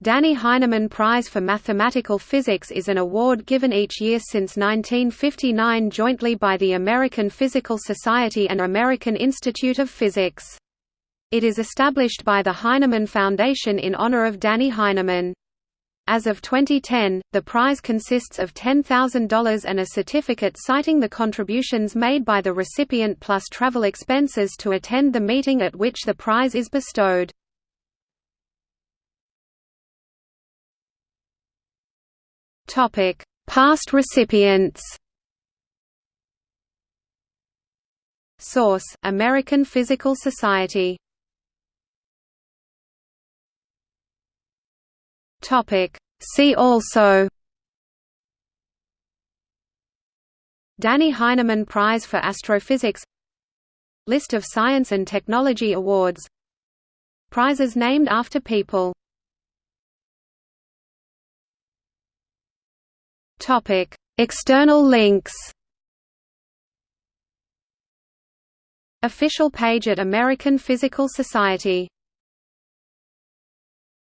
Dannie Heineman Prize for Mathematical Physics is an award given each year since 1959 jointly by the American Physical Society and American Institute of Physics. It is established by the Heineman Foundation in honor of Dannie Heineman. As of 2010, the prize consists of $10,000 and a certificate citing the contributions made by the recipient plus travel expenses to attend the meeting at which the prize is bestowed. Topic: Past recipients. Source: American Physical Society. Topic: See also. Dannie Heineman Prize for Astrophysics List of science and technology awards Prizes named after people Topic: External links. Official page at American Physical Society